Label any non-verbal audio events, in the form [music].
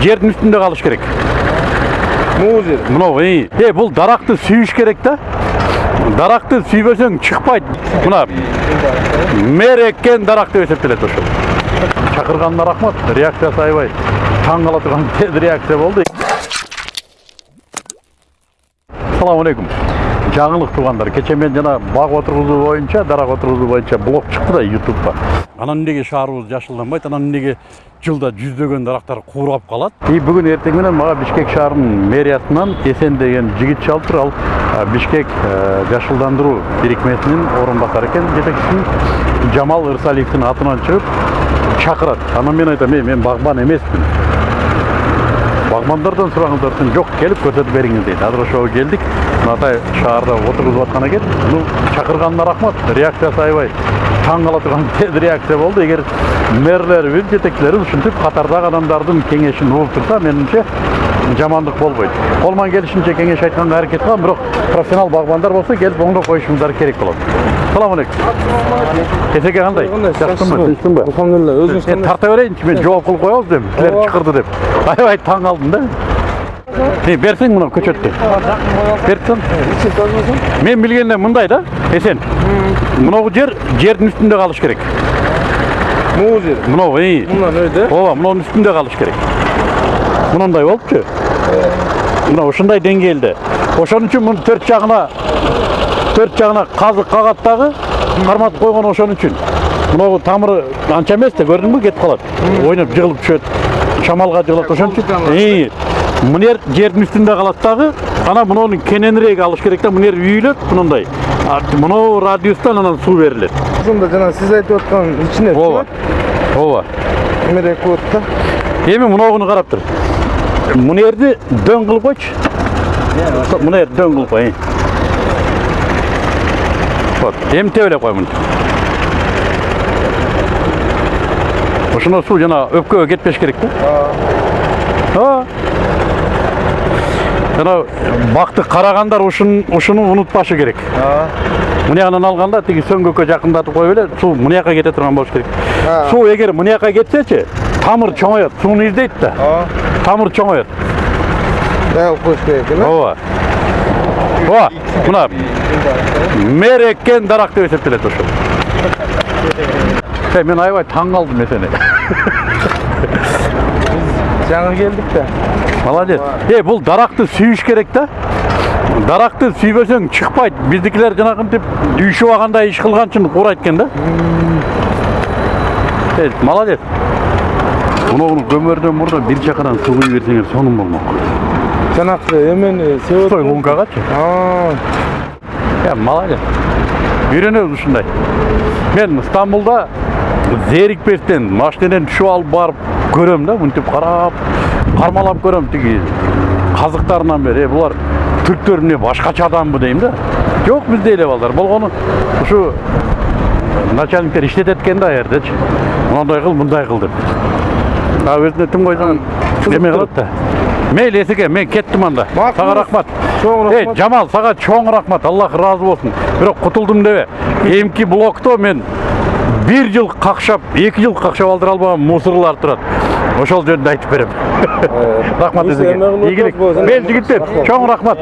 жердің үстінде қалыш керек. Мол жер. Мынау е бұл дарақты сүйіш керек та? Дарақты сүйбесең шықпайды. Мына мэр еккен дарақ деп есептеледі ошол. Шақырғанына рахмат. Реакциясы аябай таң қала тұрған [laughs] тез реакция болды. Ассалаумағалейкум жаңылық туғандар. Кеше мен жана бақ отырғызу боюнча дарак отырғызуу боюнча блог чыкты да ютубка анан эмнеге шаарыбыз жашылданбайт анан эмнеге жылда жүздөгөн дарактар куурап калат и бүгүн эртең менен мага бишкек шаарынын мэриясынан эсен деген жигит чалып тур ал бишкек э, жашылдандыруу бирикмесинин орун басары экен жетекчиси жамал ырсалиевдин атынан чыгып чакырат анан мен айтам эй мен багбан эмесмин десем жок келип көрсөтүп бериңиз дейт азыр ошого келдик мындай шаарда отургузуп аткан экен ну чакырганына рахмат. Реакциясы аябай. Таң кала турган [laughs] тез реакция болду эгер мэрлерибиз жетекчилерибиз ушинтип катардагы адамдардын кеңешин угуп турса менимче жамандык болбойт колуман келишинче кеңеш айтканга аракет кылам бирок профессионал багбандар болсо келип оңдоп коюшуңуздар керек болот салам алейкум эсеке кандай жакшысыңбы тынчсыңбы алхамдулилля өзүңүз тарта берейинчи мен жооп кылып коебуз дем силер чакырды деп. Аябай таң калдым да. Эй, берсең мына көчөттү берсең мен билгенде мындай да эсен мынау жер жердин үстүндө калыш керек мол жер мынау өйдө ооба мынунун үстүндө калыш керек мындай болупчу мына ушундай деңгээлде ошон үчүн мунун төрт жагына төрт жагына казык кагат дагы карматып койгон ошон үчүн мынау тамыры анча эмес да көрдүңбү кетип калат ойноп жыгылып түшөт шамалга жыгылат ошон үчүн ии мына жер жердин үстүндө калат дагы анан мунун кененирээк алыш керек да мына жер үйүлөт мындай А мынау радиустан анан суу берилет ушунда жана сиз айтып аткан ичине ооба ооба эмерек болот да эми мынаугуну карап тур мына жерди дөң кылып койчу мына жерди дөң кылып кой вот эми тебелеп кой мынтип ошондо суу жана өпкөгө кетпеш керек да ооба жана бакты карагандар ушун ушуну унутпашы керек. Мына жагынан алганда тиги сөңгөккө жакындатып коюп эле суу мына жака кете турган болуш керек. Суу эгер мына жака кетсечи тамыр чоңоет сууну издейт да. Тамыр чоңоет коюш керек экен э ооба. Ооба мына мэр эккен дарак деп эсептелет [laughs] Эй, мен аябай таң калдым эсене [laughs] жаңы келдик да молодец эй бул даракты сүйүш керек да даракты сүйбөсөң чыкпайт биздикилер жанагынтип үйшүп алгандай иш кылган үчүн куурайт экен да молодец муну көмөрдөн мурда бир чакадан суу куюп берсеңер сонун болмок жанакы эмени стой лункагачы Я, молодец. Үйренеміз ушундай. Мен Стамбулда зерикпестен машинеден түшүп алып барып көрөм да, мынтип карап, кармалап көрөм тиги казыктарынан бери. Э, булар түрктөр эмне башкача адамбы дейм да. Жок бизде эле балдар. Болгону ушу начальниктер иштетет экен да ал жердечи. Мындай кыл, мындай кыл деп. А өзүнө тим койсоң эме кылат да. Мейли эсеке, мен кеттим анда. Сага рахмат. чоң Эй, рахмат Жамал, сага чоң рахмат. Аллах разы болсын. Бирок кутулдум дебе. Эмки блокто мен бир жыл какшап, эки жыл какшап алдыра албаган мусорлар турат. Ошол жөнүндө айтып берем. Рахмат эсеке. эме кылып Ийгилик. Мен жигиттер, чоң рахмат.